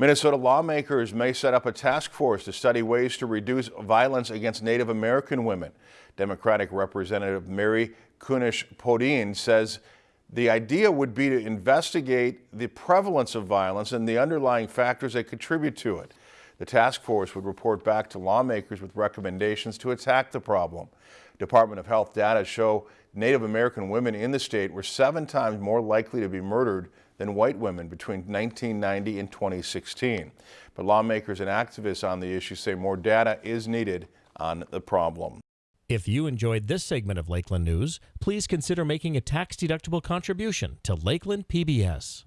Minnesota lawmakers may set up a task force to study ways to reduce violence against Native American women. Democratic Representative Mary Kunesh-Podein says the idea would be to investigate the prevalence of violence and the underlying factors that contribute to it. The task force would report back to lawmakers with recommendations to attack the problem. Department of Health data show Native American women in the state were seven times more likely to be murdered than white women between 1990 and 2016. But lawmakers and activists on the issue say more data is needed on the problem. If you enjoyed this segment of Lakeland News, please consider making a tax-deductible contribution to Lakeland PBS.